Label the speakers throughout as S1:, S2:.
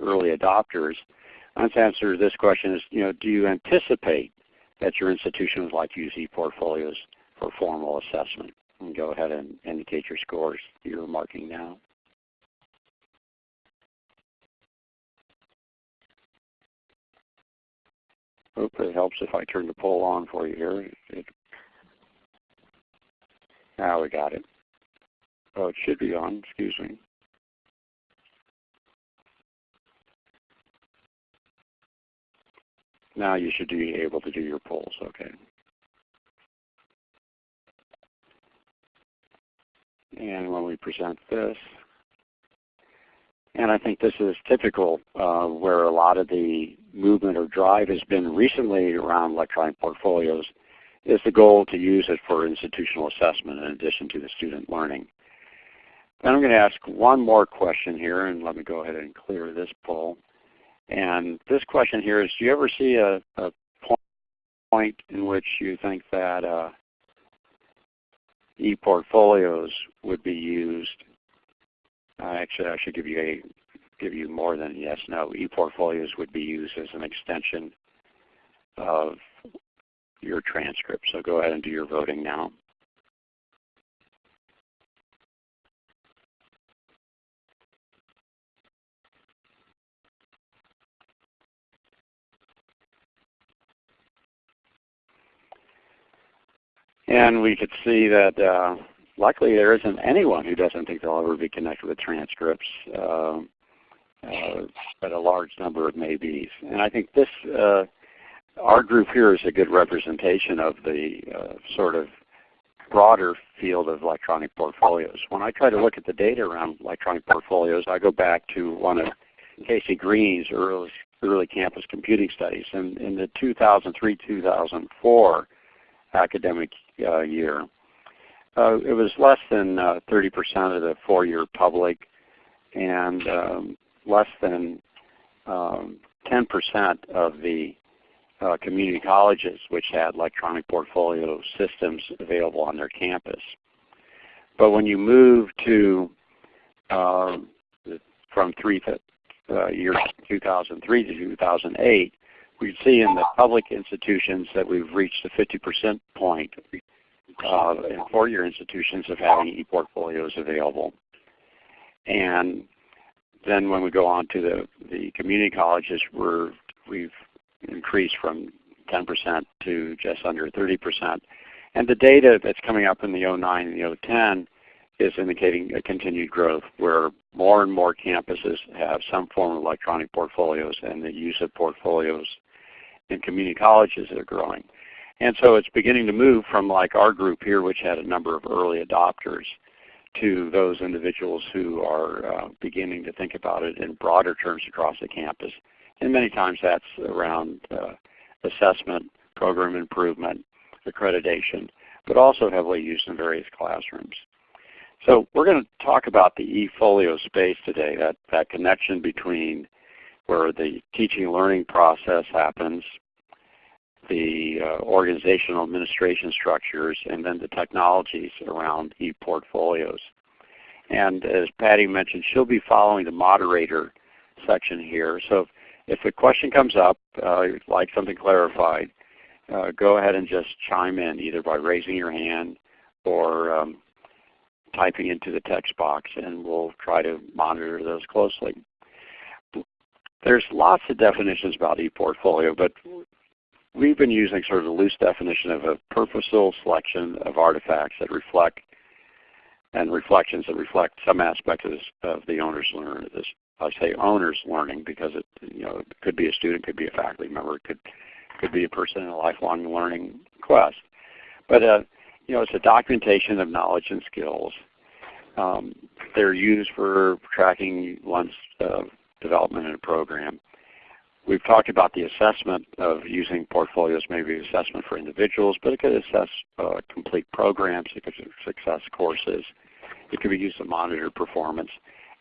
S1: early adopters, Let's answer this question is, you know, do you anticipate that your institution would like to use ePortfolios for formal assessment? And go ahead and indicate your scores you're marking now. Hope it helps if I turn the poll on for you here. It, now we got it. Oh, it should be on, excuse me. Now you should be able to do your polls, okay. And when we present this, and I think this is typical uh, where a lot of the movement or drive has been recently around electronic portfolios, is the goal to use it for institutional assessment in addition to the student learning. Then I'm going to ask one more question here, and let me go ahead and clear this poll. And this question here is, do you ever see a, a point in which you think that uh, e-portfolios would be used? Uh, actually, I should give you a give you more than yes, no. E-portfolios would be used as an extension of your transcript. So go ahead and do your voting now. And we could see that uh, there isn't anyone who doesn't think they'll ever be connected with transcripts, uh, uh, but a large number of maybes. And I think this, uh, our group here is a good representation of the uh, sort of broader field of electronic portfolios. When I try to look at the data around electronic portfolios, I go back to one of Casey Green's early, early campus computing studies. And in the 2003-2004 academic year. Uh, it was less than 30% uh, of the four-year public and um, less than 10% um, of the uh, community colleges which had electronic portfolio systems available on their campus. But when you move to uh, from three uh, years 2003 to 2008, we see in the public institutions that we've reached the 50% point uh, in four-year institutions of having e-portfolios available. And then when we go on to the, the community colleges, we're, we've increased from 10% to just under 30%. And the data that's coming up in the 09 and the 010 is indicating a continued growth where more and more campuses have some form of electronic portfolios and the use of portfolios in community colleges that are growing. And so it's beginning to move from like our group here, which had a number of early adopters, to those individuals who are uh, beginning to think about it in broader terms across the campus. And many times that's around uh, assessment, program improvement, accreditation, but also heavily used in various classrooms. So we're going to talk about the eFolio space today, that, that connection between where the teaching learning process happens, the uh, organizational administration structures, and then the technologies around e-portfolios. And as Patty mentioned, she'll be following the moderator section here. So if, if a question comes up, uh, like something clarified, uh, go ahead and just chime in either by raising your hand or um, typing into the text box and we'll try to monitor those closely. There's lots of definitions about ePortfolio, but we've been using sort of a loose definition of a purposeful selection of artifacts that reflect and reflections that reflect some aspect of, this, of the owner's learning. This, I say owner's learning because it, you know, it could be a student, could be a faculty member, could, could be a person in a lifelong learning quest. But uh, you know, it's a documentation of knowledge and skills. Um, they're used for tracking one's uh, development in a program. We've talked about the assessment of using portfolios, maybe assessment for individuals, but it could assess uh, complete programs, it could assess courses, it could be used to monitor performance.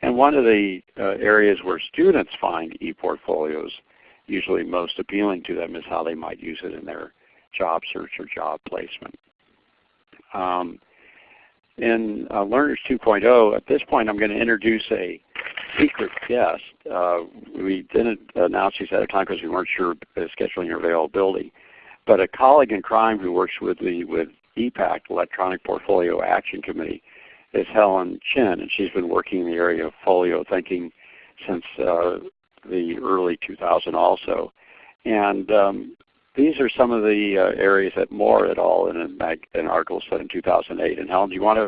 S1: And one of the uh, areas where students find e-portfolios usually most appealing to them is how they might use it in their job search or job placement. Um, in uh, Learners 2.0, at this point I'm going to introduce a secret guest. Uh, we didn't announce these at a time because we weren't sure scheduling your availability. But a colleague in crime who works with the with EPAC, Electronic Portfolio Action Committee, is Helen Chen, and she's been working in the area of folio thinking since uh, the early 2000 also. And um, these are some of the uh, areas that Moore et al. in an, article said in 2008. And Helen, do you want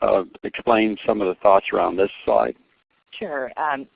S1: to uh, explain some of the thoughts around this slide?
S2: Sure. Um,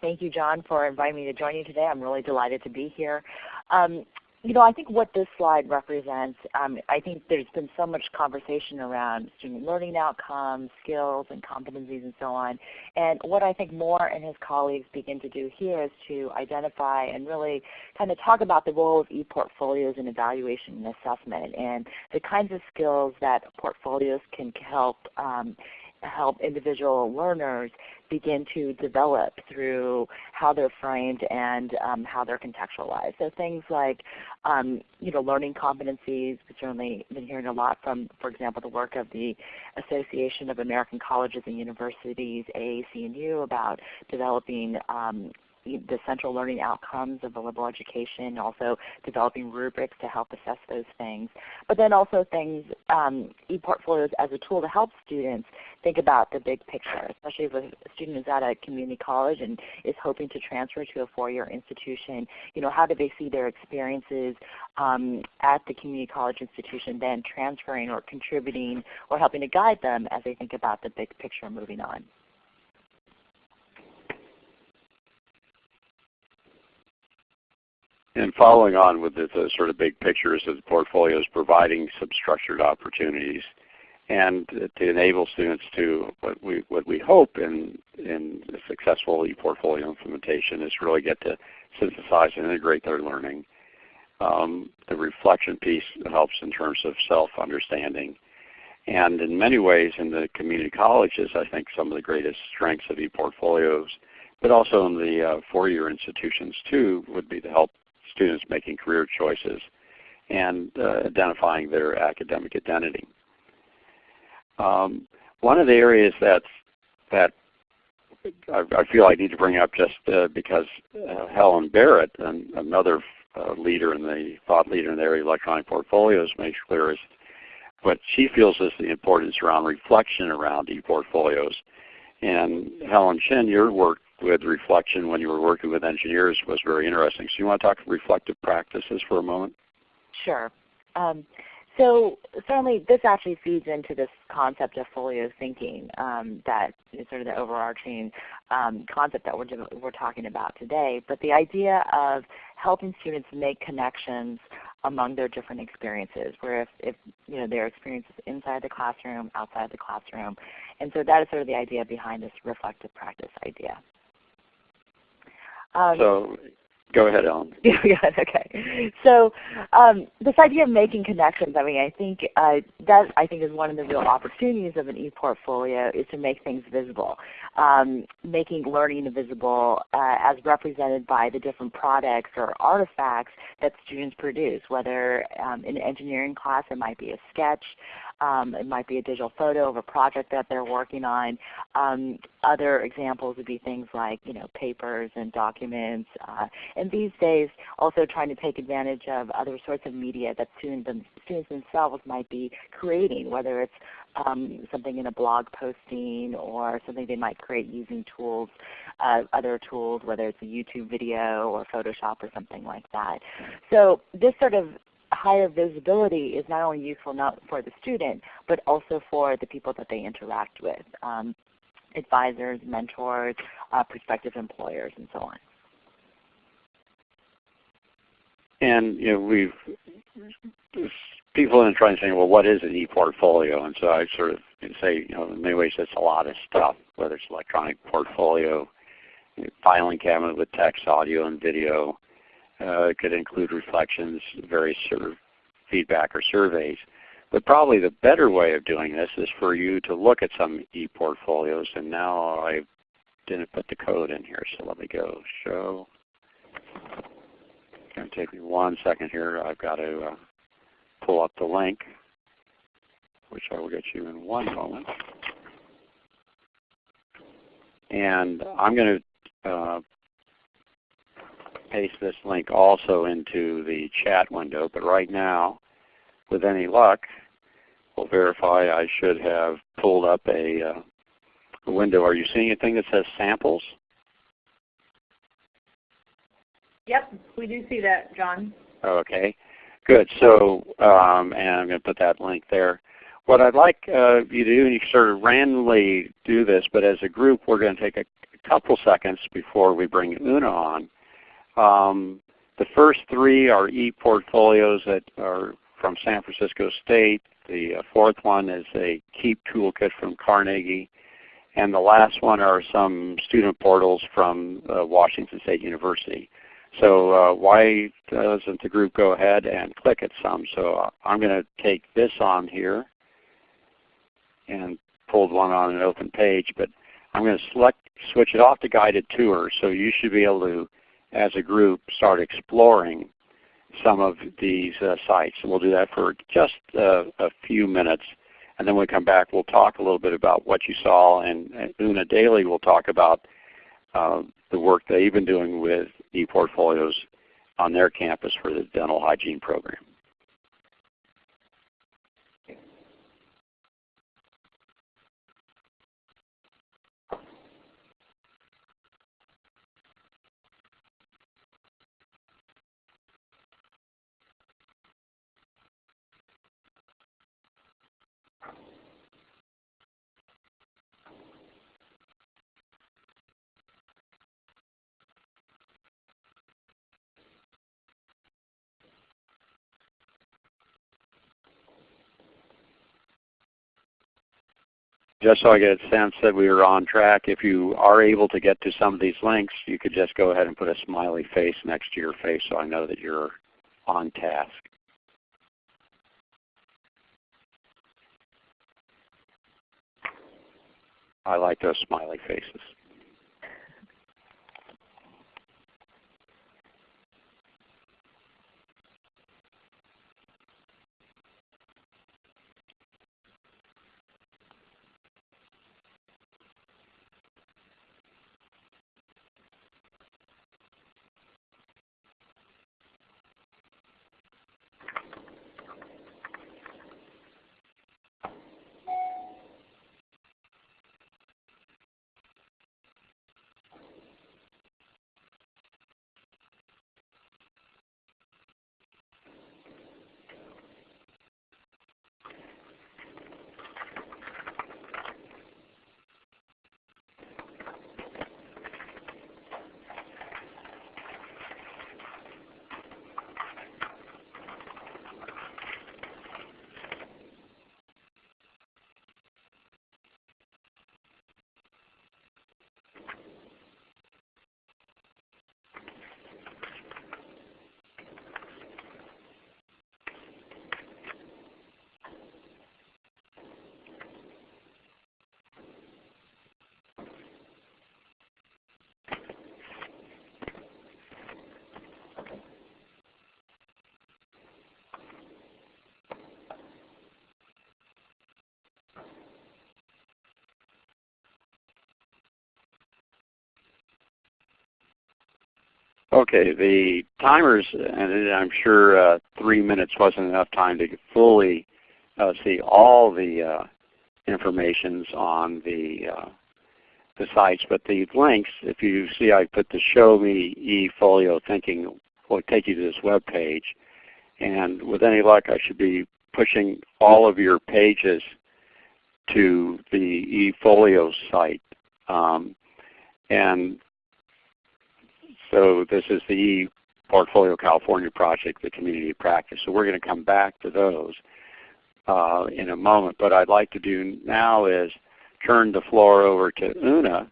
S2: thank you, John, for inviting me to join you today. I'm really delighted to be here. Um, you know, I think what this slide represents, um, I think there's been so much conversation around student learning outcomes, skills, and competencies, and so on. And what I think Moore and his colleagues begin to do here is to identify and really kind of talk about the role of e-portfolios in evaluation and assessment, and the kinds of skills that portfolios can help um, help individual learners begin to develop through how they're framed and um, how they're contextualized. So things like um, you know, learning competencies, we've certainly been hearing a lot from, for example, the work of the Association of American Colleges and Universities, AAC&U, about developing um, the central learning outcomes of a liberal education, also developing rubrics to help assess those things. But then also things, um, e-portfolios as a tool to help students think about the big picture, especially if a student is at a community college and is hoping to transfer to a four-year institution. You know, how do they see their experiences um, at the community college institution then transferring or contributing or helping to guide them as they think about the big picture moving on?
S1: And following on with the, the, sort of big pictures of the portfolios, providing some structured opportunities and to enable students to what we what we hope in in successful e-portfolio implementation is really get to synthesize and integrate their learning. Um, the reflection piece helps in terms of self-understanding. And in many ways in the community colleges, I think some of the greatest strengths of e-portfolios, but also in the uh, four-year institutions too, would be to help students making career choices and uh, identifying their academic identity. Um, one of the areas that's, that I, I, feel I need to bring up just uh, because uh, Helen Barrett, and another uh, leader in the thought leader in the area of electronic portfolios, makes clear is what she feels is the importance around reflection around e-portfolios. And Helen Chen, your work with reflection when you were working with engineers was very interesting. So you want to talk reflective practices for a moment?
S2: Sure. Um, so certainly this actually feeds into this concept of folio thinking um, that is sort of the overarching um, concept that we're, we're talking about today. But the idea of helping students make connections among their different experiences, where if, if you know their experiences inside the classroom, outside the classroom. And so that is sort of the idea behind this reflective practice idea.
S1: Um, so go ahead, Ellen.
S2: yeah, okay. So um, this idea of making connections, I mean, I think uh, that I think is one of the real opportunities of an e-portfolio is to make things visible, um, making learning visible uh, as represented by the different products or artifacts that students produce. Whether um, in an engineering class it might be a sketch, um, it might be a digital photo of a project that they're working on. Um, other examples would be things like you know papers and documents. Uh, and these days also trying to take advantage of other sorts of media that students, students themselves might be creating, whether it's um, something in a blog posting or something they might create using tools, uh, other tools, whether it's a YouTube video or Photoshop or something like that. So this sort of higher visibility is not only useful not for the student, but also for the people that they interact with, um, advisors, mentors, uh, prospective employers, and so on.
S1: And you know, we've people are trying to say, well, what is an e-portfolio? And so I sort of say, you know, in many ways it's a lot of stuff, whether it's electronic portfolio, filing cabinet with text, audio, and video, it could include reflections, various sort of feedback or surveys. But probably the better way of doing this is for you to look at some e-portfolios. And now I didn't put the code in here, so let me go show. It's going to take me one second here. I've got to uh, pull up the link, which I will get you in one moment. And I'm going to uh, paste this link also into the chat window, but right now, with any luck, we'll verify I should have pulled up a, uh, a window. Are you seeing anything that says samples?
S3: Yep, we do see that, John.
S1: Okay, good. So, um, and I'm going to put that link there. What I'd like uh, you to do, and you sort of randomly do this, but as a group we're going to take a, a couple seconds before we bring Una on. Um, the first three are e-portfolios that are from San Francisco State. The uh, fourth one is a KEEP toolkit from Carnegie. And the last one are some student portals from uh, Washington State University. So uh, why doesn't the group go ahead and click at some? So uh, I'm going to take this on here and pulled one on an open page, but I'm going to select switch it off to guided tour. So you should be able to, as a group, start exploring some of these uh, sites. And we'll do that for just uh, a few minutes. And then when we come back, we'll talk a little bit about what you saw. And, and Una Daly will talk about uh, the work they've been doing with ePortfolios on their campus for the dental hygiene program. Just so I get a sense that we are on track, if you are able to get to some of these links, you could just go ahead and put a smiley face next to your face so I know that you're on task. I like those smiley faces. Okay, the timers, and I'm sure uh, three minutes wasn't enough time to fully uh, see all the uh, informations on the uh, the sites, but the links, if you see I put the Show Me eFolio Thinking, will take you to this web page. And with any luck, I should be pushing all of your pages to the eFolio site. Um, and so this is the Portfolio California project, the community practice. So we're going to come back to those uh, in a moment. But I'd like to do now is turn the floor over to Una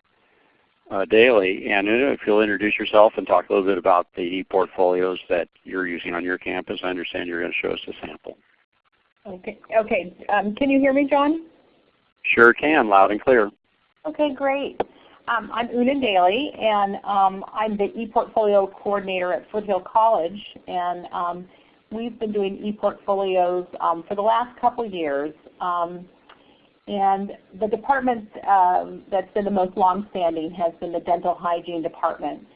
S1: uh, Daly. And Una, if you'll introduce yourself and talk a little bit about the e-portfolios that you're using on your campus. I understand you're going to show us a sample.
S3: Okay. Okay. Um, can you hear me, John?
S1: Sure can, loud and clear.
S3: Okay, great. Um, I'm Una Daly, and um, I'm the ePortfolio coordinator at Foothill College. And um, we've been doing ePortfolios um, for the last couple years. Um, And the department um, that's been the most longstanding has been the dental hygiene department.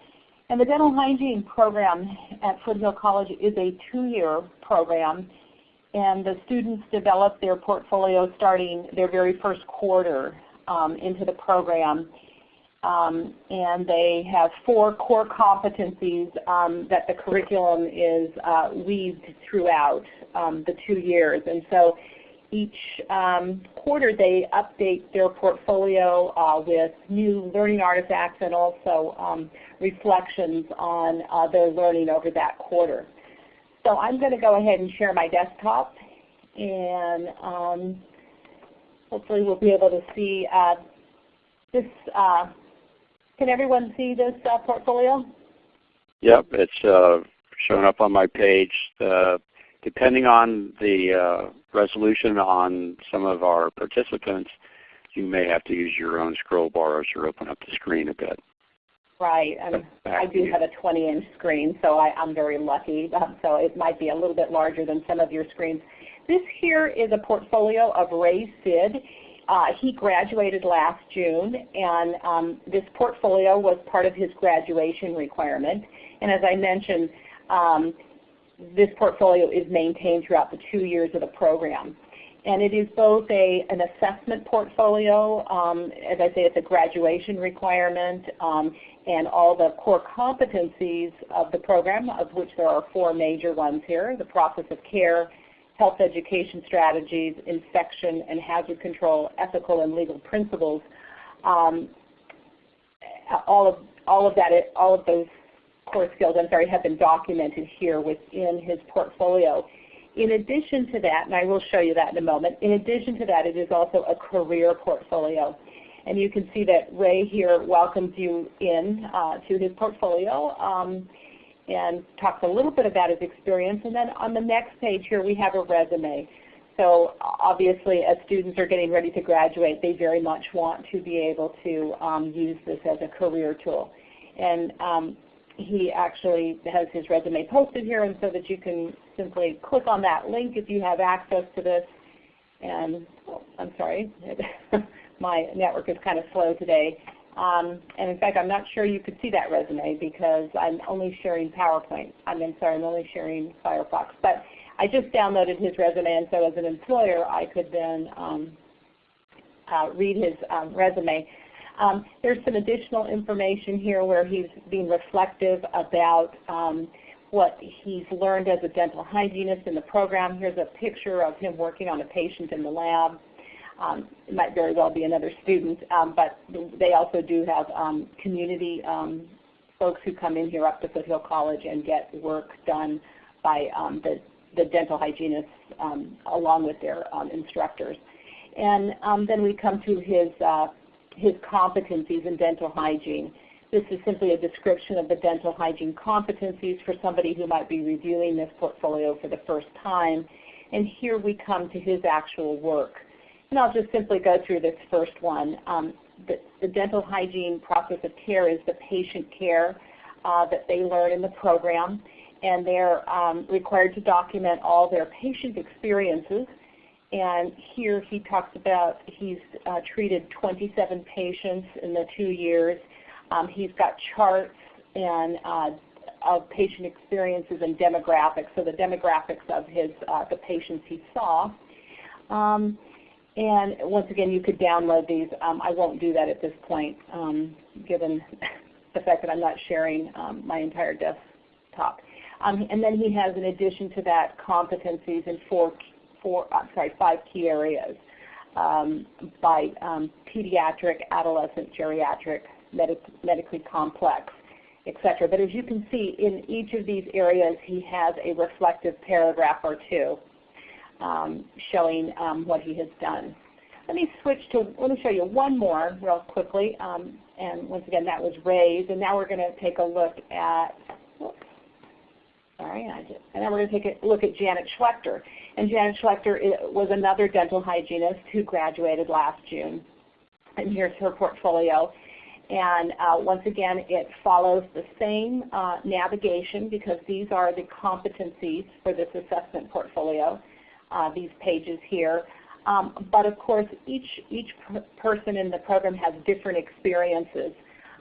S3: And the dental hygiene program at Foothill College is a two-year program and the students develop their portfolio starting their very first quarter into the program. Um, and they have four core competencies um, that the curriculum is uh, weaved throughout um, the two years. And so each um, quarter they update their portfolio uh, with new learning artifacts and also um, reflections on uh, their learning over that quarter. So I'm going to go ahead and share my desktop and um, hopefully we'll be able to see uh, this. Can everyone see this uh, portfolio?
S1: Yep, it's uh, showing up on my page. Uh, depending on the uh, resolution on some of our participants, you may have to use your own scroll bar as you open up the screen a bit.
S3: Right, and I do have a 20-inch screen, so I, am very lucky. Um, so it might be a little bit larger than some of your screens. This here is a portfolio of Ray Sid. Uh, he graduated last June, and um, this portfolio was part of his graduation requirement. And as I mentioned, um, this portfolio is maintained throughout the two years of the program. And it is both a, an assessment portfolio, um, as I say, it's a graduation requirement, um, and all the core competencies of the program, of which there are four major ones here, the process of care, health education strategies, infection and hazard control, ethical and legal principles. Um, all of all of that, all of those core skills, I'm sorry, have been documented here within his portfolio. In addition to that, and I will show you that in a moment, in addition to that, it is also a career portfolio. And you can see that Ray here welcomes you in uh, to his portfolio um, and talks a little bit about his experience. And then on the next page here, we have a resume. So obviously, as students are getting ready to graduate, they very much want to be able to um, use this as a career tool. And um, he actually has his resume posted here and so that you can simply click on that link if you have access to this. And oh, I'm sorry, my network is kind of slow today. Um, and in fact, I'm not sure you could see that resume because I'm only sharing PowerPoint. I mean, sorry, I'm only sharing Firefox. But I just downloaded his resume, and so as an employer, I could then um, uh, read his um, resume. Um, there's some additional information here where he's being reflective about um, what he's learned as a dental hygienist in the program. Here's a picture of him working on a patient in the lab. Um, it might very well be another student, um, but they also do have um, community um, folks who come in here up to Foothill College and get work done by um, the, the dental hygienists along with their instructors. And then we come to his uh, his competencies in dental hygiene. This is simply a description of the dental hygiene competencies for somebody who might be reviewing this portfolio for the first time. And here we come to his actual work. And I'll just simply go through this first one. Um, the, the, dental hygiene process of care is the patient care uh, that they learn in the program. And they're um, required to document all their patient experiences and here he talks about he's uh, treated 27 patients in the two years. Um, he's got charts and uh, of patient experiences and demographics, so the demographics of his uh, the patients he saw. Um, and once again, you could download these. Um, I won't do that at this point, um, given the fact that I'm not sharing um, my entire desktop. Um, and then he has, in addition to that, competencies in four four, I'm sorry, five key areas um, by um, pediatric, adolescent, geriatric, medic medically complex, etc. But as you can see, in each of these areas, he has a reflective paragraph or two um, showing um, what he has done. Let me switch to, let me show you one more real quickly. Um, and once again, that was Ray's. And now we're going to take a look at, whoops, sorry, I just, and then we're going to take a look at Janet Schlechter. And Janet Schlechter was another dental hygienist who graduated last June. And here's her portfolio. And uh, once again, it follows the same uh, navigation because these are the competencies for this assessment portfolio, uh, these pages here. Um, but of course, each, each person in the program has different experiences.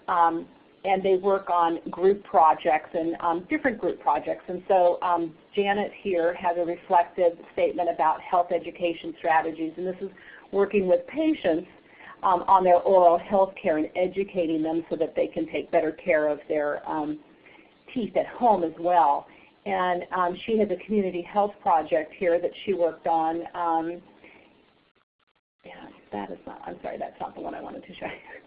S3: Um, and they work on group projects and um, different group projects. And so um, Janet here has a reflective statement about health education strategies. And this is working with patients um, on their oral health care and educating them so that they can take better care of their um, teeth at home as well. And um, she has a community health project here that she worked on. Um, yeah, that is not, I'm sorry, that's not the one I wanted to show you.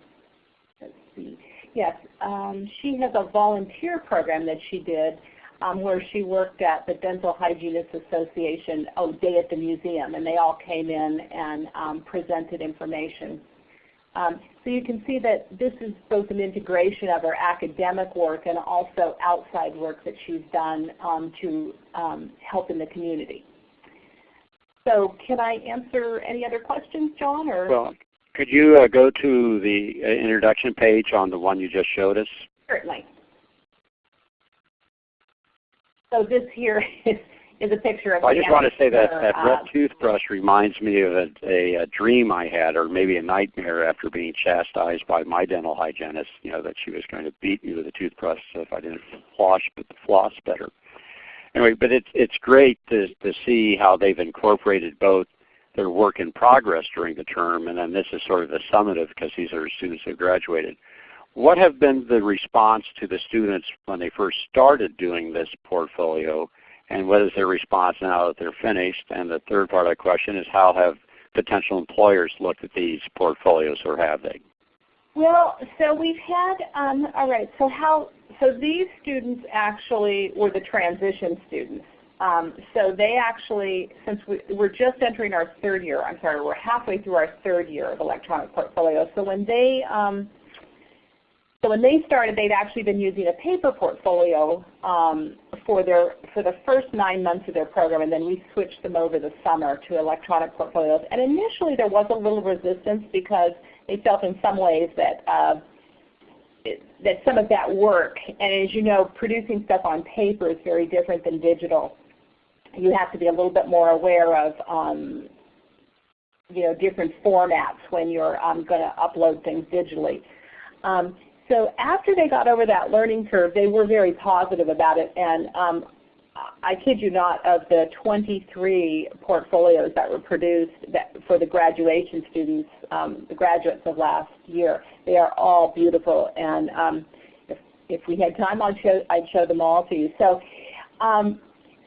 S3: Let's see. Yes, um, she has a volunteer program that she did um, where she worked at the Dental Hygienists Association oh, Day at the Museum, and they all came in and um, presented information. Um, so you can see that this is both an integration of her academic work and also outside work that she's done um, to um, help in the community. So can I answer any other questions, John? Or?
S1: Well, could you uh, go to the uh, introduction page on the one you just showed us?
S3: Certainly. So this here is, is a picture of.
S1: Well, I just want to say that that red uh, toothbrush reminds me of a, a, a, dream I had, or maybe a nightmare after being chastised by my dental hygienist. You know that she was going to beat me with a toothbrush if I didn't floss, but the floss better. Anyway, but it's it's great to to see how they've incorporated both their work in progress during the term, and then this is sort of the summative because these are students who graduated. What have been the response to the students when they first started doing this portfolio, and what is their response now that they're finished? And the third part of the question is how have potential employers looked at these portfolios, or have they?
S3: Well, so we've had, um, all right, so how, so these students actually were the transition students. Um, so they actually, since we, are just entering our third year, I'm sorry, we're halfway through our third year of electronic portfolio. So when they, um, so when they started, they'd actually been using a paper portfolio um, for their for the first nine months of their program, and then we switched them over the summer to electronic portfolios. And initially, there was a little resistance because they felt in some ways that. Uh, that some of that work, and as you know, producing stuff on paper is very different than digital you have to be a little bit more aware of um, you know, different formats when you're um, going to upload things digitally. Um, so after they got over that learning curve, they were very positive about it. And um, I kid you not, of the 23 portfolios that were produced that, for the graduation students, um, the graduates of last year, they are all beautiful. And um, if, if we had time, I'd show, I'd show them all to you. So um,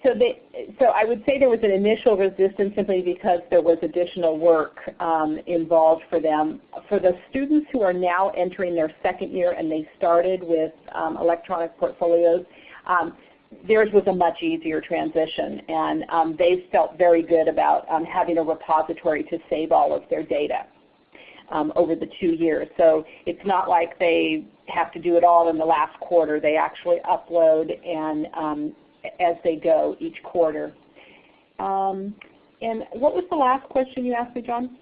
S3: so, they, so I would say there was an initial resistance simply because there was additional work um, involved for them. For the students who are now entering their second year and they started with um, electronic portfolios, um, theirs was a much easier transition and um, they felt very good about um, having a repository to save all of their data. Um, over the two years. So it's not like they have to do it all in the last quarter. They actually upload and um, as they go each quarter. Um, and what was the last question you asked me, John?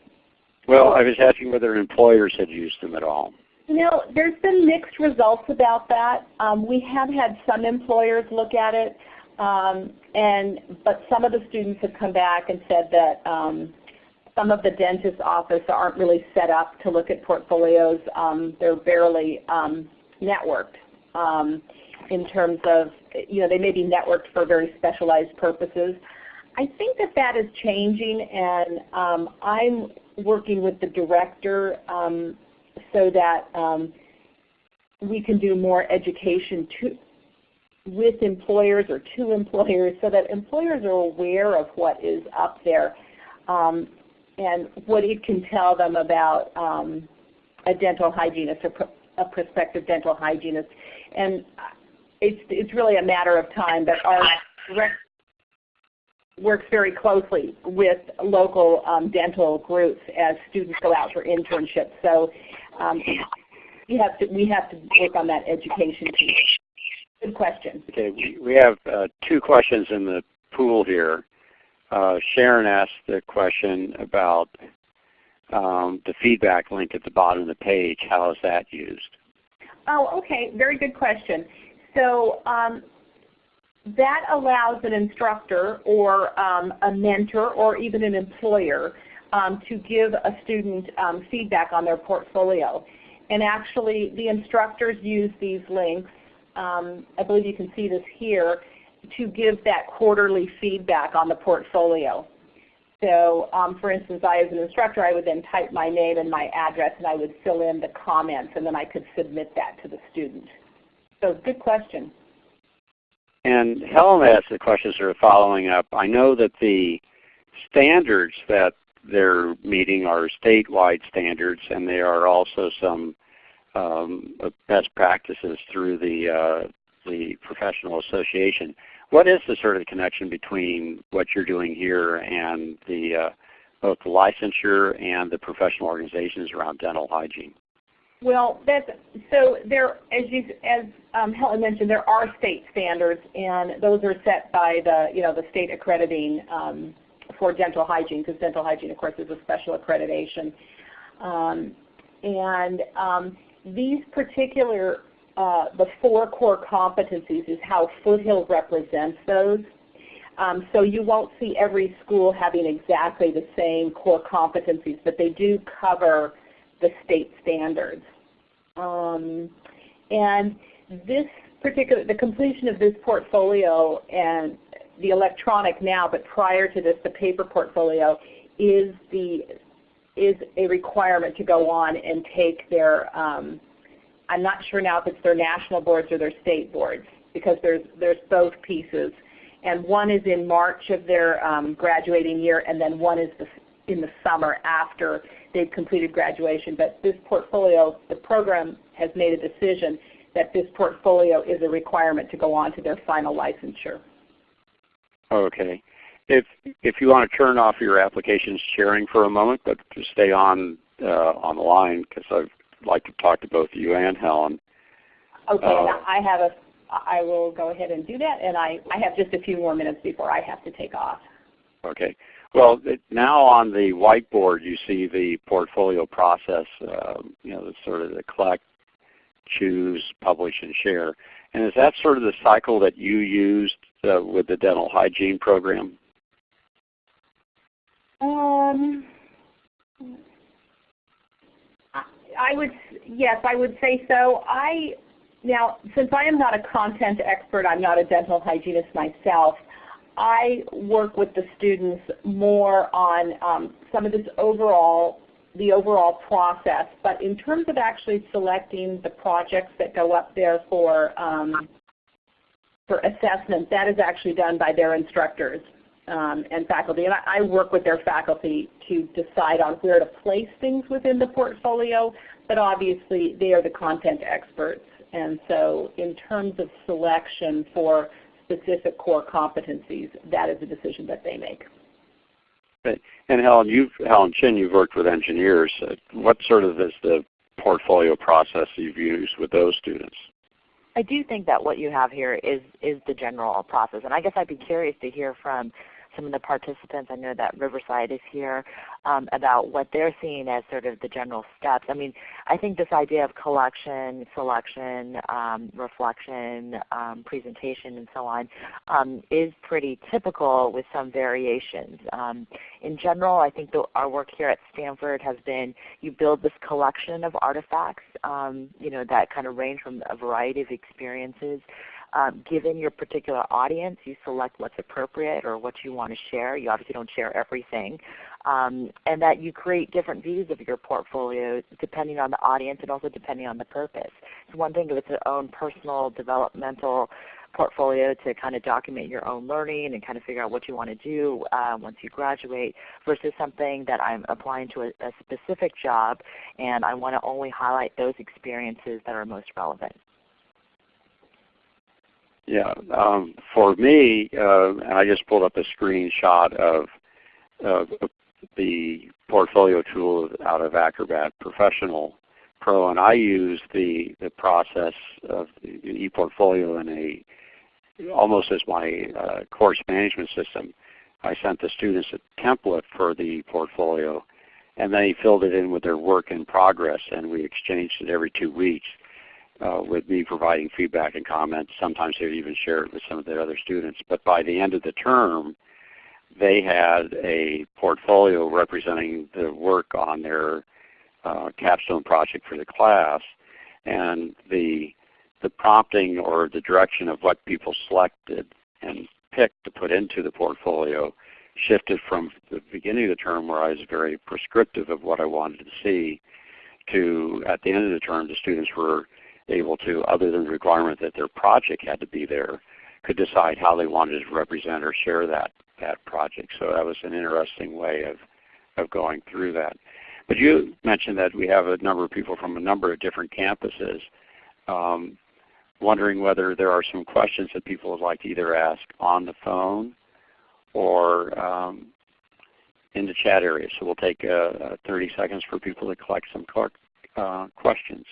S1: Well, I was asking whether employers had used them at all.
S3: You know, there's been mixed results about that. Um, we have had some employers look at it, um, and but some of the students have come back and said that um, some of the dentist office aren't really set up to look at portfolios. Um, they're barely um, networked. In terms of, you know, they may be networked for very specialized purposes. I think that that is changing, and um, I'm working with the director um, so that um, we can do more education to, with employers or to employers so that employers are aware of what is up there um, and what it can tell them about um, a dental hygienist or a prospective dental hygienist. And it's, it's really a matter of time, but our direct works very closely with local um, dental groups as students go out for internships. So um, we have to we have to work on that education piece. Good question.
S1: Okay, we, we have uh, two questions in the pool here. Uh, Sharon asked the question about um, the feedback link at the bottom of the page. How is that used?
S3: Oh, okay. Very good question. So um, that allows an instructor or um, a mentor or even an employer um, to give a student um, feedback on their portfolio. And actually the instructors use these links, um, I believe you can see this here, to give that quarterly feedback on the portfolio. So um, for instance, I as an instructor, I would then type my name and my address and I would fill in the comments and then I could submit that to the student. So good question.
S1: And Helen asked the question sort of following up. I know that the standards that they're meeting are statewide standards and there are also some um, best practices through the, uh, the professional association. What is the sort of connection between what you're doing here and the, uh, both the licensure and the professional organizations around dental hygiene?
S3: Well, that's so there. As you, as um, Helen mentioned, there are state standards, and those are set by the, you know, the state accrediting um, for dental hygiene, because dental hygiene, of course, is a special accreditation. Um, and um, these particular, uh, the four core competencies is how Foothill represents those. Um, so you won't see every school having exactly the same core competencies, but they do cover the state standards. Um, and this particular, the completion of this portfolio and the electronic now, but prior to this, the paper portfolio is the is a requirement to go on and take their. Um, I'm not sure now if it's their national boards or their state boards because there's there's both pieces, and one is in March of their um, graduating year, and then one is the, in the summer after they've completed graduation. But this portfolio, the program has made a decision that this portfolio is a requirement to go on to their final licensure.
S1: Okay. If if you want to turn off your application sharing for a moment, but to stay on uh, on the line because I'd like to talk to both you and Helen.
S3: Okay, uh, I have a. I will go ahead and do that, and I I have just a few more minutes before I have to take off.
S1: Okay. Well, now on the whiteboard you see the portfolio process. Uh, you know, the sort of the collect, choose, publish, and share. And is that sort of the cycle that you used uh, with the dental hygiene program?
S3: Um, I would yes, I would say so. I now since I am not a content expert, I'm not a dental hygienist myself. I work with the students more on um, some of this overall the overall process. But in terms of actually selecting the projects that go up there for um, for assessment, that is actually done by their instructors um, and faculty. And I, I, work with their faculty to decide on where to place things within the portfolio, but obviously they are the content experts. And so in terms of selection for specific core competencies, that is a decision that they make.
S1: And Helen, you've Helen Chen, you've worked with engineers. Uh, what sort of is the portfolio process you've used with those students?
S2: I do think that what you have here is is the general process, and I guess I'd be curious to hear from some of the participants. I know that Riverside is here um, about what they're seeing as sort of the general steps. I mean, I think this idea of collection, selection, um, reflection, um, presentation, and so on um, is pretty typical with some variations. Um, in general, I think the, our work here at Stanford has been you build this collection of artifacts um, you know, that kind of range from a variety of experiences um, given your particular audience, you select what's appropriate or what you want to share. You obviously don't share everything. Um, and that you create different views of your portfolio depending on the audience and also depending on the purpose. It's one thing if it's your own personal developmental portfolio to kind of document your own learning and kind of figure out what you want to do uh, once you graduate versus something that I'm applying to a, a specific job and I want to only highlight those experiences that are most relevant.
S1: Yeah, um, for me, uh, and I just pulled up a screenshot of uh, the portfolio tool out of Acrobat Professional Pro, and I use the the process of the ePortfolio in a almost as my uh, course management system. I sent the students a template for the portfolio, and they filled it in with their work in progress, and we exchanged it every two weeks uh, with me providing feedback and comments. Sometimes they would even share it with some of their other students. But by the end of the term, they had a portfolio representing the work on their uh, capstone project for the class, and the the prompting or the direction of what people selected and picked to put into the portfolio shifted from the beginning of the term where I was very prescriptive of what I wanted to see to at the end of the term the students were able to, other than the requirement that their project had to be there, could decide how they wanted to represent or share that, that project. So that was an interesting way of, of going through that. But you mentioned that we have a number of people from a number of different campuses. Um, wondering whether there are some questions that people would like to either ask on the phone or um, in the chat area. So we'll take uh, 30 seconds for people to collect some uh, questions.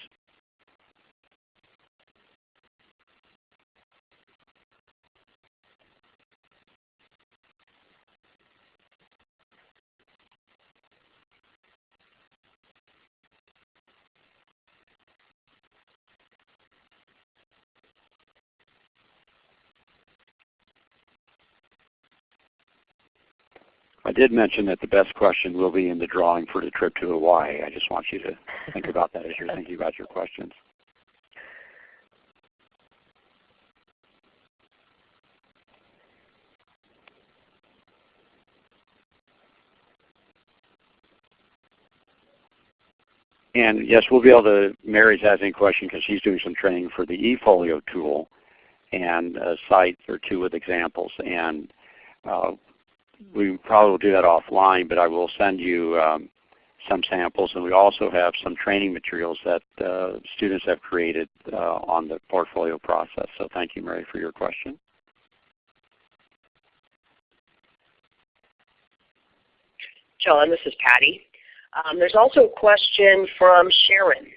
S1: I did mention that the best question will be in the drawing for the trip to Hawaii. I just want you to think about that as you're thinking about your questions. And yes, we'll be able to, Mary's asking a question because she's doing some training for the eFolio tool and a site or two with examples. And uh, we probably will do that offline, but I will send you um, some samples. And we also have some training materials that uh, students have created uh, on the portfolio process. So thank you, Mary, for your question.
S4: John, this is Patty. Um, there's also a question from Sharon.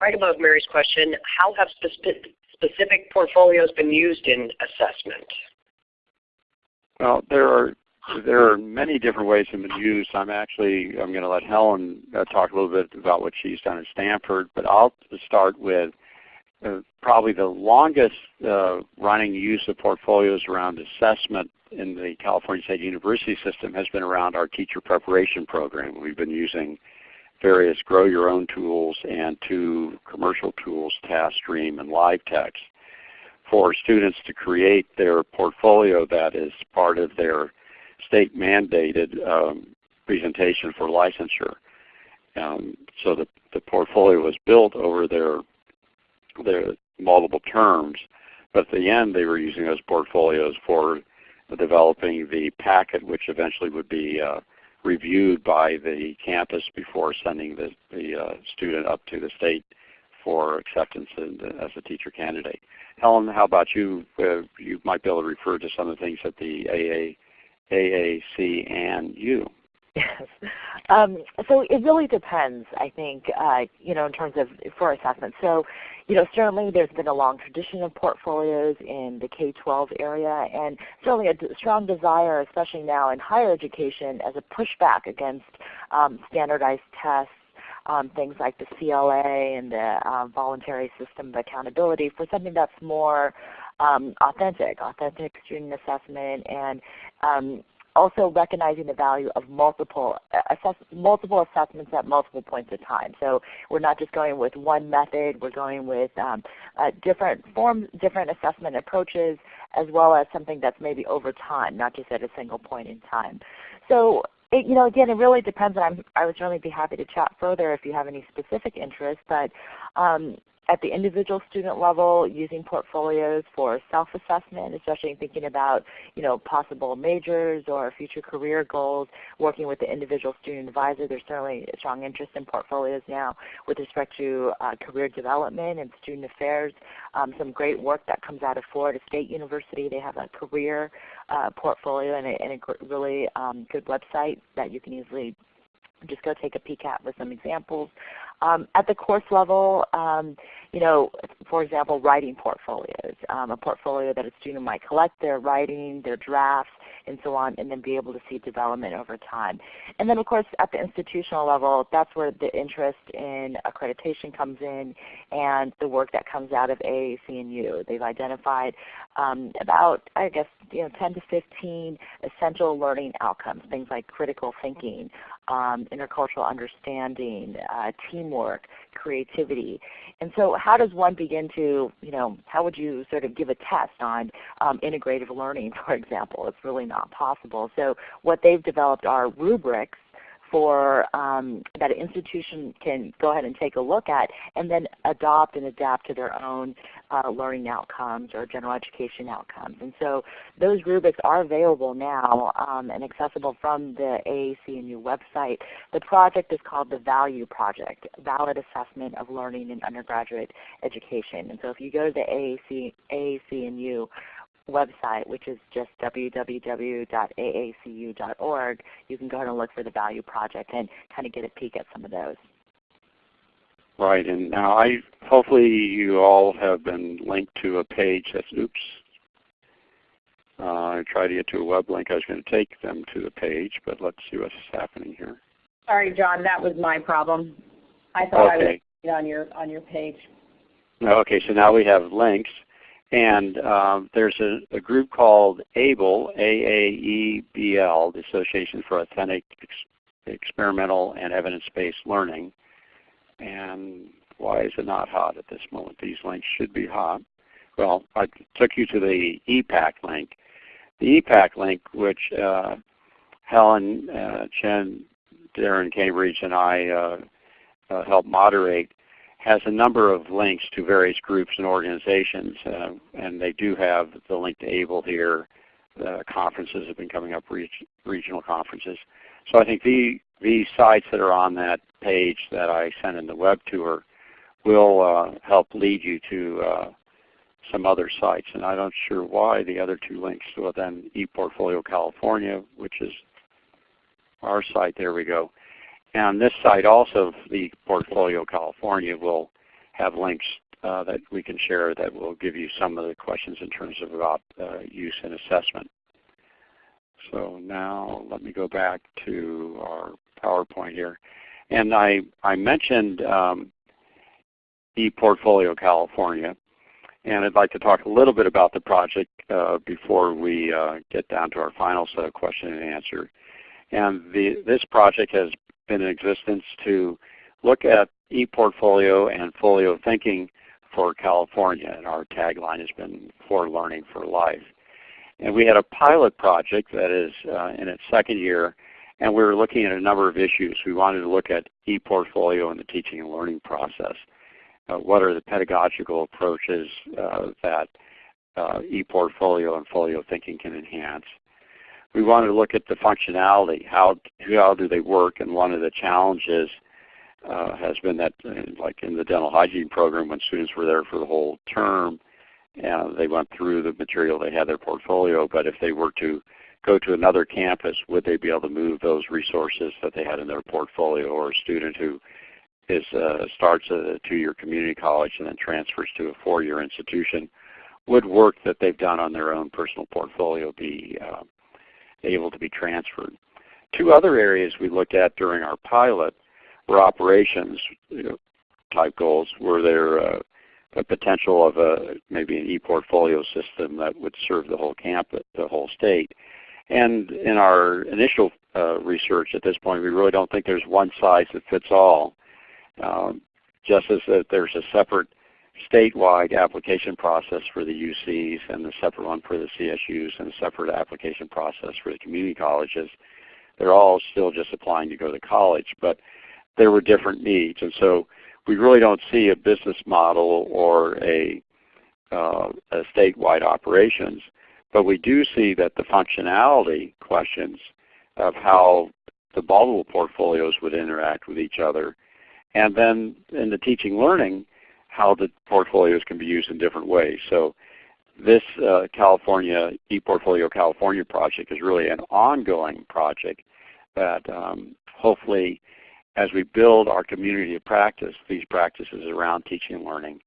S4: Right above Mary's question, how have specific, specific portfolios been used in assessment?
S1: Well, there are there are many different ways they've been. I'm actually I'm going to let Helen uh, talk a little bit about what she's done at Stanford, but I'll start with uh, probably the longest uh, running use of portfolios around assessment in the California State University system has been around our teacher preparation program. We've been using various grow your own tools and two commercial tools, TaskStream and LiveText for students to create their portfolio that is part of their state mandated um, presentation for licensure. Um, so the, the portfolio was built over their, their multiple terms, but at the end they were using those portfolios for developing the packet which eventually would be uh, reviewed by the campus before sending the, the uh, student up to the state for acceptance in, as a teacher candidate. Helen, how about you? Uh, you might be able to refer to some of the things that the AA, AAC&U.
S2: Yes. Um, so it really depends, I think, uh, you know, in terms of for assessment. So, you know, certainly there's been a long tradition of portfolios in the K-12 area, and certainly a strong desire, especially now in higher education, as a pushback against um, standardized tests um, things like the CLA and the um, voluntary system of accountability for something that's more um, authentic, authentic student assessment, and um, also recognizing the value of multiple assess multiple assessments at multiple points of time. So we're not just going with one method, we're going with um, uh, different forms, different assessment approaches, as well as something that's maybe over time, not just at a single point in time. So it, you know, again, it really depends. I'm, I would certainly be happy to chat further if you have any specific interest. But um, at the individual student level using portfolios for self-assessment, especially thinking about you know, possible majors or future career goals, working with the individual student advisor. There's certainly a strong interest in portfolios now with respect to uh, career development and student affairs. Um, some great work that comes out of Florida State University. They have a career uh, portfolio and a, and a really um, good website that you can easily just go take a peek at with some examples. Um, at the course level, um, you know, for example, writing portfolios. Um, a portfolio that a student might collect their writing, their drafts, and so on, and then be able to see development over time. And then of course at the institutional level, that's where the interest in accreditation comes in and the work that comes out of AAC&U. They've identified um, about, I guess, you know, 10 to 15 essential learning outcomes, things like critical thinking, um, intercultural understanding, uh, teamwork, creativity. And so how does one begin to, you know, how would you sort of give a test on um, integrative learning, for example? It's really not possible. So what they've developed are rubrics for um, that an institution can go ahead and take a look at and then adopt and adapt to their own uh, learning outcomes or general education outcomes. And so those rubrics are available now um, and accessible from the AAC&U website. The project is called the VALUE Project, Valid Assessment of Learning in Undergraduate Education. And so if you go to the AAC, AAC&U website, which is just www.aacu.org, you can go ahead and look for the Value Project and kind of get a peek at some of those.
S1: Right, and now I hopefully you all have been linked to a page that's, oops, uh, I tried to get to a web link. I was going to take them to the page, but let's see what's happening here.
S3: Sorry, John, that was my problem. I thought okay. I was on your on your page.
S1: Okay, so now we have links. And um, there's a, a, group called AABLE, A-A-E-B-L, the Association for Authentic Ex Experimental and Evidence-Based Learning. And why is it not hot at this moment? These links should be hot. Well, I took you to the EPAC link. The EPAC link, which uh, Helen uh, Chen, Darren Cambridge, and I uh, uh helped moderate, has a number of links to various groups and organizations, uh, and they do have the link to ABLE here. The conferences have been coming up, regional conferences. So I think the, the sites that are on that page that I sent in the web tour will uh, help lead you to uh, some other sites. And I'm not sure why the other two links, well then ePortfolio California, which is our site, there we go. And this site also, the Portfolio California, will have links uh, that we can share that will give you some of the questions in terms of about uh, use and assessment. So now let me go back to our PowerPoint here. And I, I mentioned um, ePortfolio California. And I'd like to talk a little bit about the project uh, before we uh, get down to our final set of question and answer. And the, this project has been in existence to look at ePortfolio and folio thinking for California. And our tagline has been for learning for life. And we had a pilot project that is uh, in its second year, and we were looking at a number of issues. We wanted to look at ePortfolio and the teaching and learning process. Uh, what are the pedagogical approaches uh, that uh, ePortfolio and folio thinking can enhance? We wanted to look at the functionality. How, how do they work? And one of the challenges uh, has been that uh, like in the dental hygiene program when students were there for the whole term, uh, they went through the material, they had their portfolio, but if they were to go to another campus, would they be able to move those resources that they had in their portfolio or a student who is, uh, starts a two-year community college and then transfers to a four-year institution, would work that they've done on their own personal portfolio be uh, able to be transferred. Two other areas we looked at during our pilot were operations you know, type goals. Were there uh, a potential of a maybe an e-portfolio system that would serve the whole campus, the whole state? And in our initial uh, research at this point, we really don't think there's one size that fits all. Um, just as that there's a separate statewide application process for the UCs and a separate one for the CSUs and a separate application process for the community colleges. They're all still just applying to go to college, but there were different needs. And so we really don't see a business model or a, uh, a statewide operations, but we do see that the functionality questions of how the multiple portfolios would interact with each other. And then in the teaching learning, how the portfolios can be used in different ways. So this uh, California ePortfolio California project is really an ongoing project that um, hopefully as we build our community of practice, these practices around teaching and learning,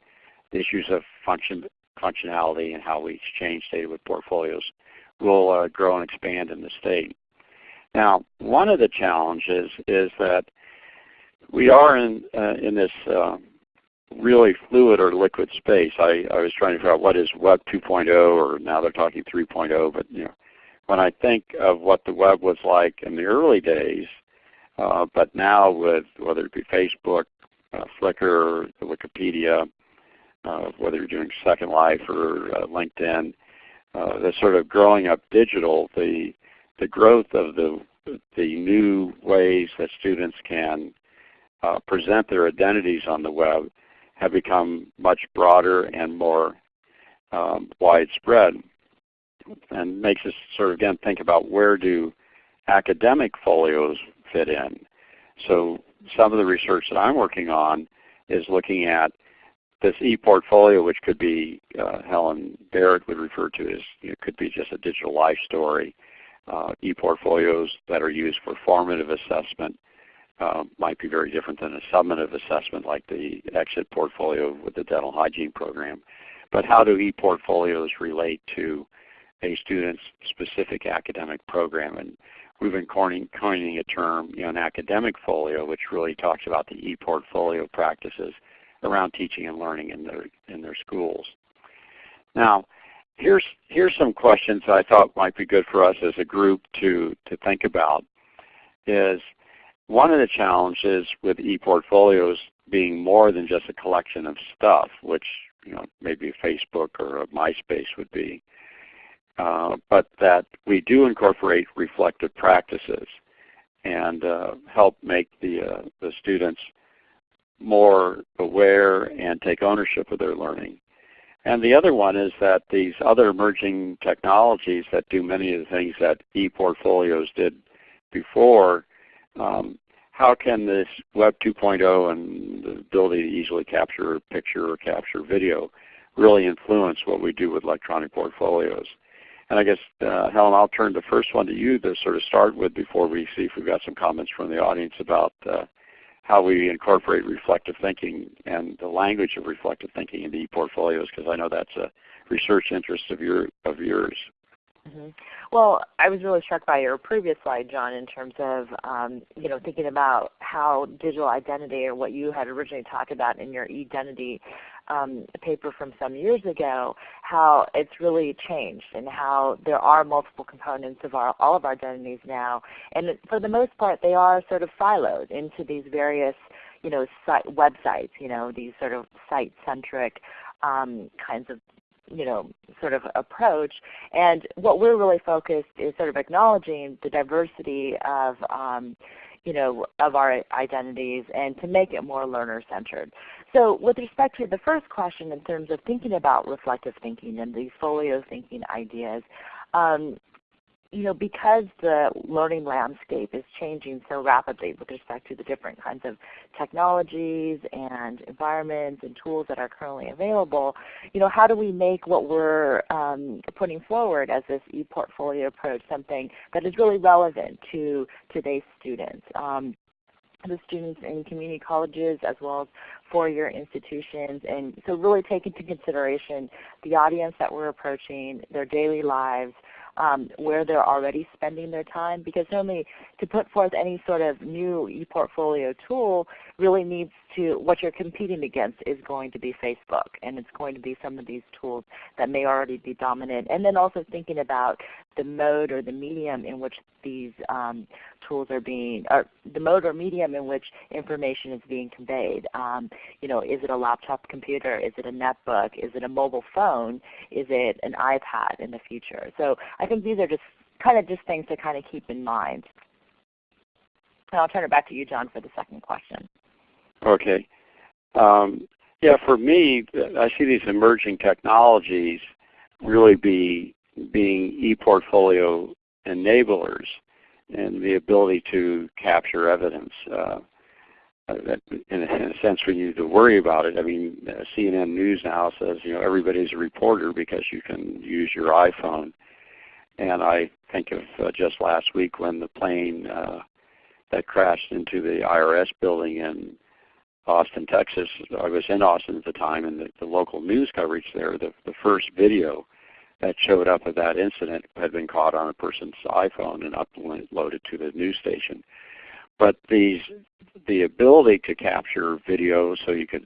S1: the issues of function, functionality and how we exchange data with portfolios will uh, grow and expand in the state. Now, one of the challenges is that we are in, uh, in this uh, really fluid or liquid space. I, I was trying to figure out what is Web 2.0 or now they're talking 3.0, but you know, when I think of what the web was like in the early days, uh, but now with whether it be Facebook, uh, Flickr, Wikipedia, uh, whether you're doing Second Life or uh, LinkedIn, uh, the sort of growing up digital, the the growth of the the new ways that students can uh, present their identities on the web have become much broader and more um, widespread and makes us sort of again think about where do academic folios fit in. So some of the research that I'm working on is looking at this e-portfolio, which could be uh, Helen Barrett would refer to as you know, could be just a digital life story. Uh, e-portfolios that are used for formative assessment uh, might be very different than a summative assessment like the exit portfolio with the dental hygiene program. But how do e-portfolios relate to a student's specific academic program? And we've been coining, coining a term, you know, an academic folio, which really talks about the e-portfolio practices around teaching and learning in their, in their schools. Now, here's, here's some questions I thought might be good for us as a group to, to think about is one of the challenges with e-portfolios being more than just a collection of stuff, which you know, maybe Facebook or MySpace would be, uh, but that we do incorporate reflective practices and uh, help make the, uh, the students more aware and take ownership of their learning. And the other one is that these other emerging technologies that do many of the things that e-portfolios did before, um, how can this Web 2.0 and the ability to easily capture picture or capture video really influence what we do with electronic portfolios? And I guess, uh, Helen, I'll turn the first one to you to sort of start with before we see if we've got some comments from the audience about uh, how we incorporate reflective thinking and the language of reflective thinking into e-portfolios, because I know that's a research interest of, your, of yours.
S2: Mm -hmm. Well, I was really struck by your previous slide, John, in terms of um, you know thinking about how digital identity, or what you had originally talked about in your identity um, paper from some years ago, how it's really changed and how there are multiple components of our, all of our identities now. And for the most part, they are sort of siloed into these various you know, site, websites, you know, these sort of site-centric um, kinds of you know, sort of approach. And what we're really focused is sort of acknowledging the diversity of, um, you know, of our identities and to make it more learner-centered. So with respect to the first question in terms of thinking about reflective thinking and these folio thinking ideas, um, you know, because the learning landscape is changing so rapidly with respect to the different kinds of technologies and environments and tools that are currently available, you know, how do we make what we're um, putting forward as this e-portfolio approach something that is really relevant to today's students? Um, the students in community colleges as well as four-year institutions. And so really take into consideration the audience that we're approaching, their daily lives, um, where they're already spending their time because normally to put forth any sort of new ePortfolio tool really needs to, what you're competing against is going to be Facebook and it's going to be some of these tools that may already be dominant. And then also thinking about the mode or the medium in which these um, tools are being, or the mode or medium in which information is being conveyed. Um, you know, is it a laptop computer? Is it a netbook? Is it a mobile phone? Is it an iPad in the future? So I think these are just kind of just things to kind of keep in mind. And I'll turn it back to you, John, for the second question.
S1: Okay. Um, yeah, for me, I see these emerging technologies really be being e-portfolio enablers and the ability to capture evidence. Uh, that in, a, sense we need to worry about it. I mean, uh, CNN News now says you know everybody's a reporter because you can use your iPhone. And I think of uh, just last week when the plane uh, that crashed into the IRS building in Austin, Texas. I was in Austin at the time, and the, the local news coverage there, the, the first video that showed up of that incident had been caught on a person's iPhone and uploaded to the news station. But these, the ability to capture video so you could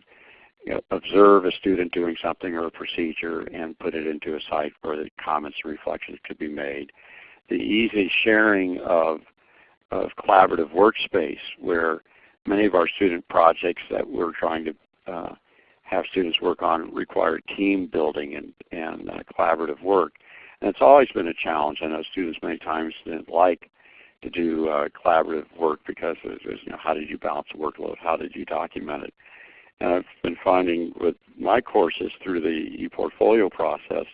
S1: you know, observe a student doing something or a procedure and put it into a site where the comments and reflections could be made. The easy sharing of, of collaborative workspace where many of our student projects that we're trying to uh, have students work on require team building and, and uh, collaborative work. And it's always been a challenge. I know students many times didn't like to do uh, collaborative work because it was, you know, how did you balance the workload? How did you document it? And I've been finding with my courses through the ePortfolio process,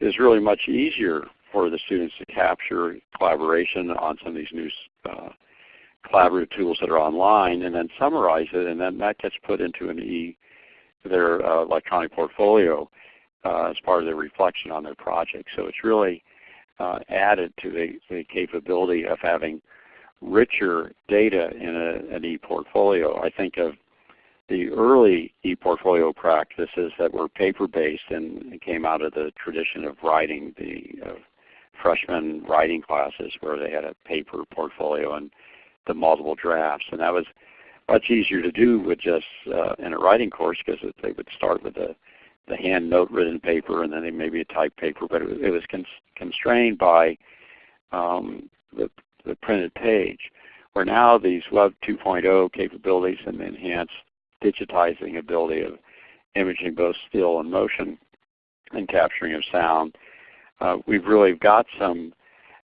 S1: it's really much easier for the students to capture collaboration on some of these new uh, collaborative tools that are online and then summarize it and then that gets put into an e their uh, electronic portfolio uh, as part of their reflection on their project. So it's really uh, added to the, the, capability of having richer data in a, an e-portfolio. I think of the early e-portfolio practices that were paper-based and came out of the tradition of writing the uh, freshman writing classes where they had a paper portfolio and the multiple drafts. And that was much easier to do with just uh, in a writing course because they would start with the, the hand note written paper and then maybe a typed paper, but it, it was cons constrained by um, the, the printed page. Where now these Web 2.0 capabilities and the enhanced digitizing ability of imaging both still and motion and capturing of sound, uh, we've really got some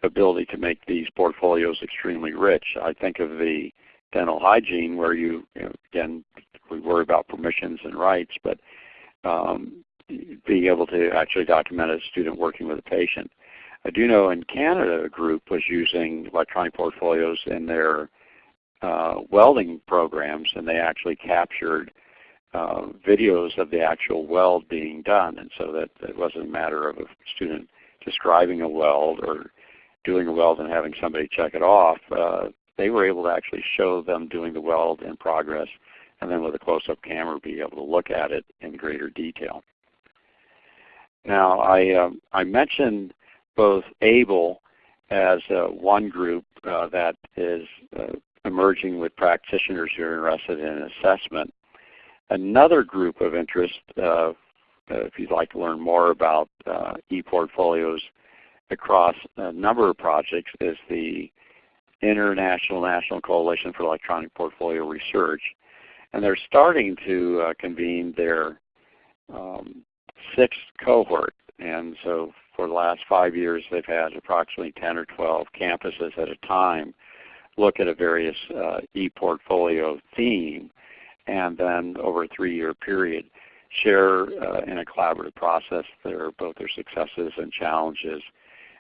S1: ability to make these portfolios extremely rich. I think of the dental hygiene where you, you know, again, we worry about permissions and rights, but um, being able to actually document a student working with a patient. I do know in Canada a group was using electronic portfolios in their uh, welding programs and they actually captured uh, videos of the actual weld being done and so that it wasn't a matter of a student describing a weld or doing a weld and having somebody check it off. Uh, they were able to actually show them doing the weld in progress and then with a close-up camera be able to look at it in greater detail. Now I, uh, I mentioned both ABLE as uh, one group uh, that is uh, emerging with practitioners who are interested in assessment. Another group of interest, uh, uh, if you'd like to learn more about ePortfolios across a number of projects, is the International National Coalition for Electronic Portfolio Research. And they're starting to uh, convene their um, sixth cohort. And so for the last five years they've had approximately 10 or 12 campuses at a time look at a various uh, e-portfolio theme and then over a three-year period share uh, in a collaborative process their, both their successes and challenges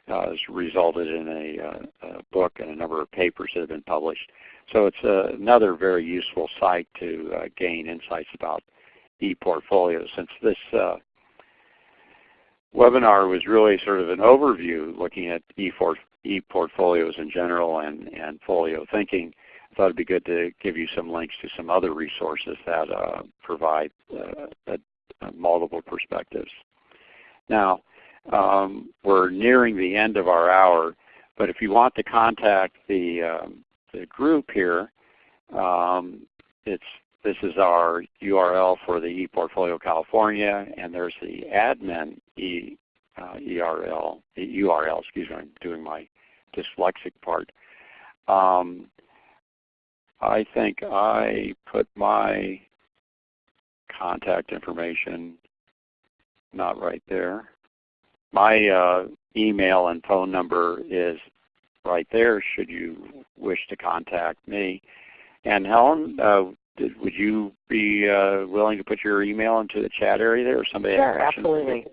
S1: has resulted in a, uh, a, book and a number of papers that have been published. So it's uh, another very useful site to uh, gain insights about ePortfolios. Since this uh, webinar was really sort of an overview looking at ePortfolios in general and, and folio thinking, I thought it would be good to give you some links to some other resources that uh, provide multiple perspectives. Now, um, we're nearing the end of our hour, but if you want to contact the, um, the group here, um, it's, this is our URL for the ePortfolio California, and there's the admin e, uh, URL, URL, excuse me, I'm doing my dyslexic part. Um, I think I put my contact information not right there my uh, email and phone number is right there should you wish to contact me. And Helen, uh, did, would you be uh, willing to put your email into the chat area there or somebody
S2: Sure, absolutely.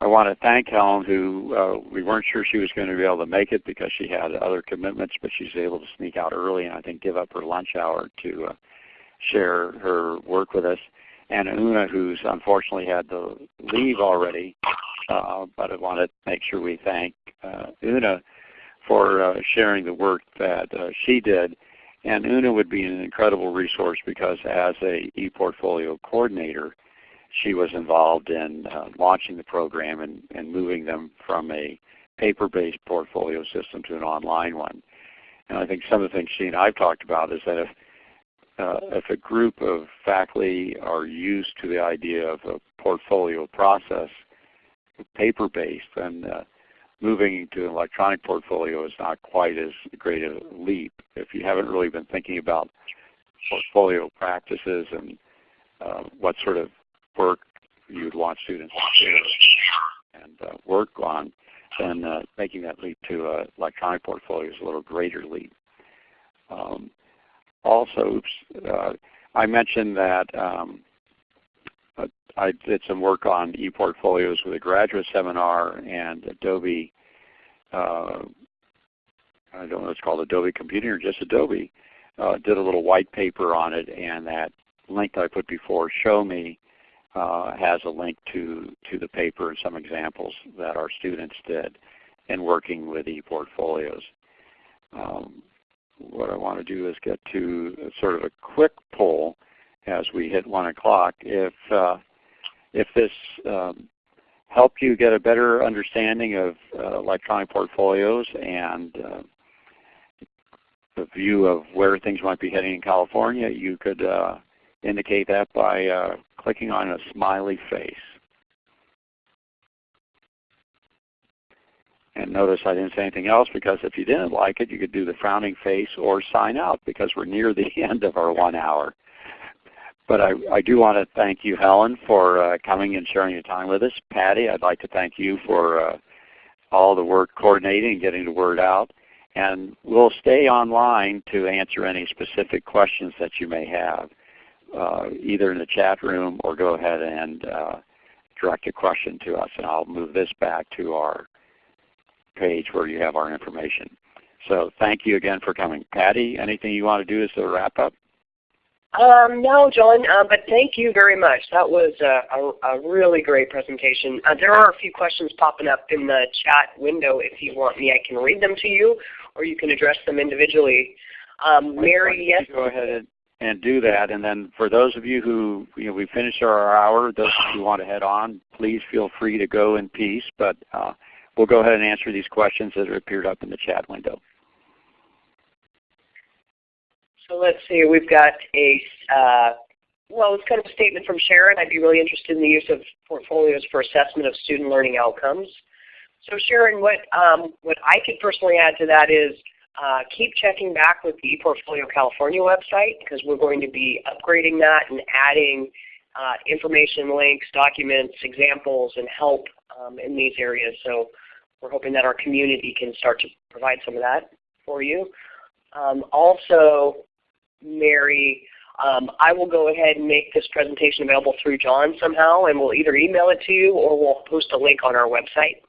S1: I want to thank Helen who uh, we weren't sure she was going to be able to make it because she had other commitments, but she's able to sneak out early and I think give up her lunch hour to uh, share her work with us and Una, who's unfortunately had to leave already. Uh, but I want to make sure we thank uh, Una for uh, sharing the work that uh, she did. And Una would be an incredible resource because as a ePortfolio coordinator, she was involved in uh, launching the program and, and moving them from a paper-based portfolio system to an online one. And I think some of the things she and I've talked about is that if, uh, if a group of faculty are used to the idea of a portfolio process, paper-based, then uh, moving to an electronic portfolio is not quite as great a leap. If you haven't really been thinking about portfolio practices and uh, what sort of work you'd want students to do and uh, work on, then uh, making that leap to an electronic portfolio is a little greater leap. Um, also, uh, I mentioned that um, uh, I did some work on ePortfolios with a graduate seminar and Adobe, uh, I don't know it's called, Adobe Computing or just Adobe, uh, did a little white paper on it and that link that I put before, Show Me, uh, has a link to, to the paper and some examples that our students did in working with ePortfolios. Um, what I want to do is get to sort of a quick poll as we hit 1 o'clock. If, uh, if this um, helped you get a better understanding of uh, electronic portfolios and uh, the view of where things might be heading in California, you could uh, indicate that by uh, clicking on a smiley face. And notice I didn't say anything else because if you didn't like it, you could do the frowning face or sign out because we're near the end of our one hour. But I, I do want to thank you, Helen, for uh, coming and sharing your time with us. Patty, I'd like to thank you for uh, all the work coordinating and getting the word out. And we'll stay online to answer any specific questions that you may have, uh, either in the chat room or go ahead and uh, direct a question to us. And I'll move this back to our page where you have our information. So thank you again for coming. Patty, anything you want to do as a wrap up?
S4: Um, no, John, uh, but thank you very much. That was a, a, a really great presentation. Uh, there are a few questions popping up in the chat window. If you want me, I can read them to you, or you can address them individually. Um, Mary, yes?
S1: Go ahead and, and do that. And then for those of you who, you know, we finished our hour, those who want to head on, please feel free to go in peace. But uh, we'll go ahead and answer these questions that have appeared up in the chat window.
S4: So let's see, we've got a, uh, well, it's kind of a statement from Sharon. I'd be really interested in the use of portfolios for assessment of student learning outcomes. So Sharon, what, um, what I could personally add to that is uh, keep checking back with the ePortfolio California website because we're going to be upgrading that and adding uh, information, links, documents, examples, and help um, in these areas. So we're hoping that our community can start to provide some of that for you. Um, also, Mary, um, I will go ahead and make this presentation available through John somehow, and we'll either email it to you or we'll post a link on our website.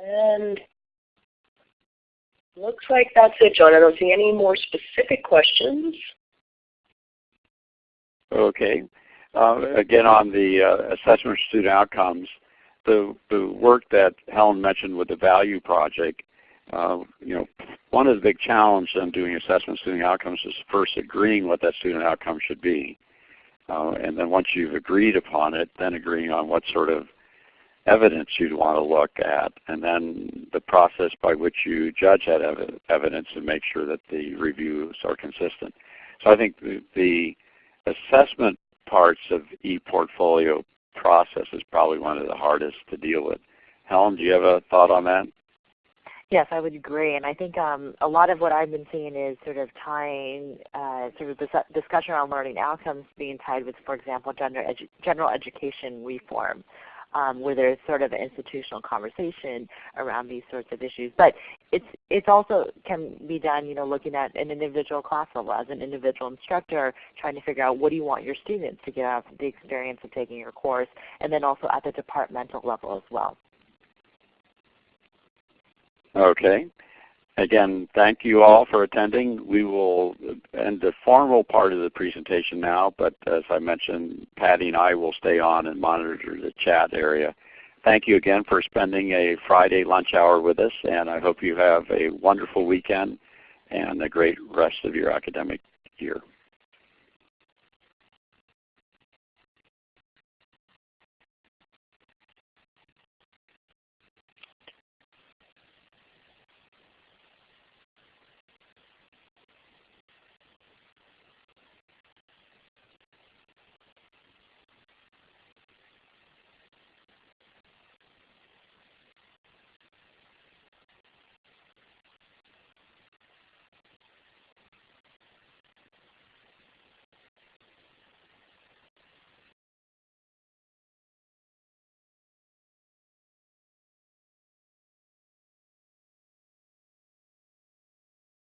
S4: And looks like that's it, John. I don't see any more specific questions.
S1: Okay. Uh, again, on the uh, assessment of student outcomes, the, the work that Helen mentioned with the Value Project uh, you know, one of the big challenges in doing assessment student outcomes is first agreeing what that student outcome should be. Uh, and then once you've agreed upon it, then agreeing on what sort of evidence you'd want to look at, and then the process by which you judge that ev evidence and make sure that the reviews are consistent. So I think the, the assessment parts of ePortfolio process is probably one of the hardest to deal with. Helen, do you have a thought on that?
S2: Yes, I would agree, and I think um, a lot of what I've been seeing is sort of tying uh, sort of this discussion around learning outcomes being tied with, for example, gender edu general education reform, um, where there's sort of an institutional conversation around these sorts of issues. But it's it's also can be done, you know, looking at an individual class level as an individual instructor, trying to figure out what do you want your students to get out of the experience of taking your course, and then also at the departmental level as well.
S1: Okay. Again, thank you all for attending. We will end the formal part of the presentation now, but as I mentioned, Patty and I will stay on and monitor the chat area thank you again for spending a Friday lunch hour with us, and I hope you have a wonderful weekend and a great rest of your academic year.